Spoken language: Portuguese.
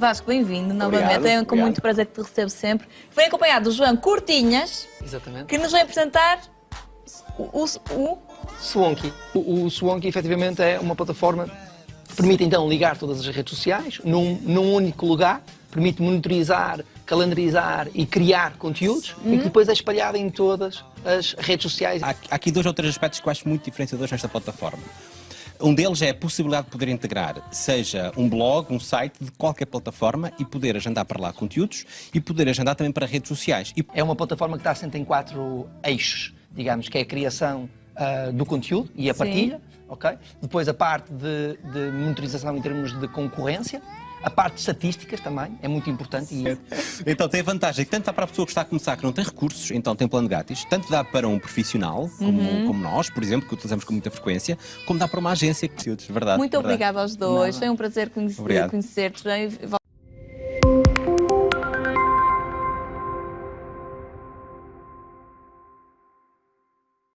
Vasco, bem-vindo novamente. Obrigado, É com muito prazer que te recebo sempre. Vem acompanhado do João Cortinhas, Exatamente. que nos vai apresentar o, o, o Swonky. O, o Swonky, efetivamente, é uma plataforma que permite, então, ligar todas as redes sociais num, num único lugar, permite monitorizar, calendarizar e criar conteúdos e que depois é espalhado em todas as redes sociais. Há, há aqui dois ou três aspectos que eu acho muito diferenciadores nesta plataforma. Um deles é a possibilidade de poder integrar, seja um blog, um site de qualquer plataforma e poder agendar para lá conteúdos e poder agendar também para redes sociais. E É uma plataforma que está assente em quatro eixos, digamos, que é a criação ah, do conteúdo e a Sim. partilha, ok? Depois a parte de, de monitorização em termos de concorrência, a parte de estatísticas também, é muito importante e Então tem a vantagem que tanto dá para a pessoa que está a começar que não tem recursos, então tem plano grátis, tanto dá para um profissional, como, Uhum. como nós, por exemplo, que utilizamos com muita frequência, como dá para uma agência que verdade. Muito verdade. obrigada aos dois. Nada. Foi um prazer conhecer-te.